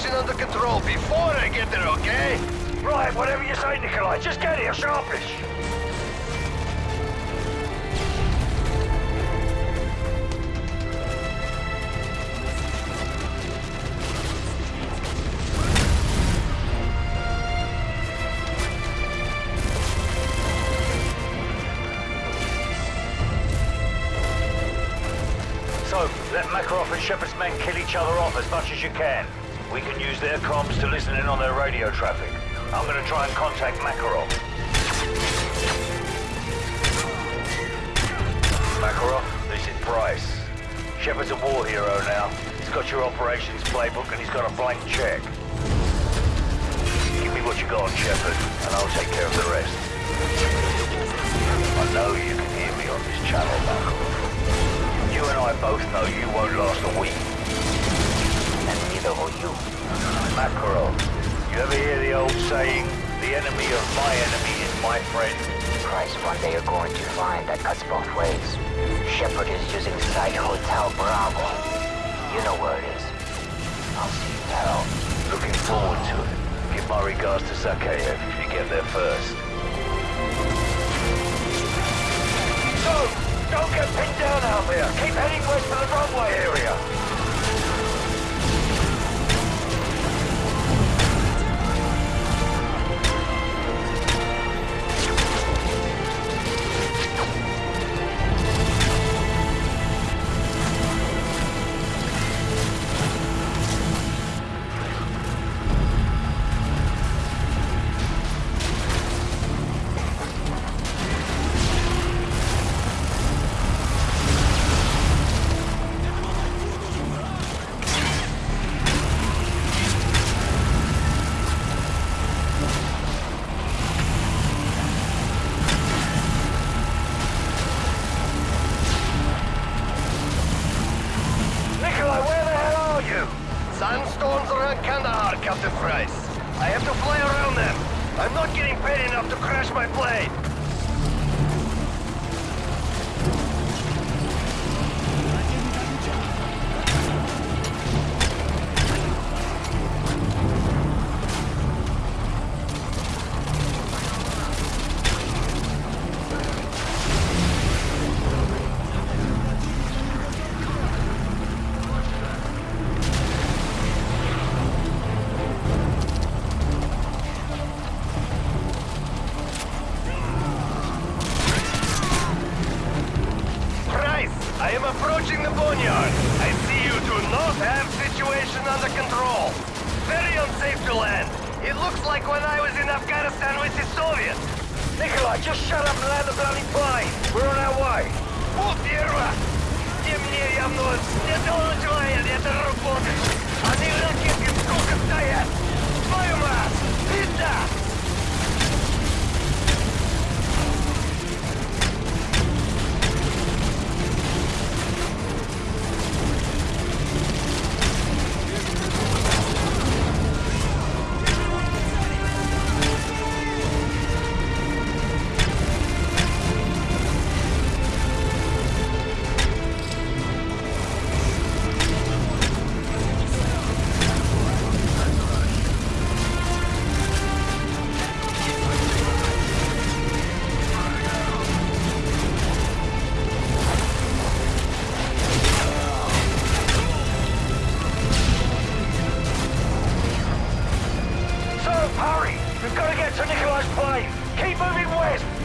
situation under control before I get there, okay? Right, whatever you say, Nikolai. Just get here, sharpish. So, let Makarov and Shepherd's men kill each other off as much as you can. We can use their comms to listen in on their radio traffic. I'm gonna try and contact Makarov. Makarov, this is Price. Shepherd's a war hero now. He's got your operations playbook and he's got a blank check. Give me what you got, Shepherd, and I'll take care of the rest. I know you can hear me on this channel, Makarov. You and I both know you won't last a week. And neither will you. Makarov, you ever hear the old saying, the enemy of my enemy is my friend? Price, one day you're going to find that cuts both ways. Shepherd is using Site Hotel Bravo. You know where it is. I'll see you there. Looking forward to it. Give my regards to Zakhaev if you get there first. So, don't get pinned down out there. Keep heading west to the runway area. Paid enough to crash my plane. approaching the boneyard. I see you do not have situation under control. Very unsafe to land. It looks like when I was in Afghanistan with the Soviets. Nikolai, just shut up and land the bloody plane. We're on our way. О, первое! Не мне явно не доложили Gotta get to Nikolai's plane. Keep moving west.